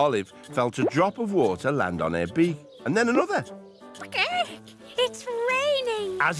Olive felt a drop of water land on her beak, and then another. It's raining. As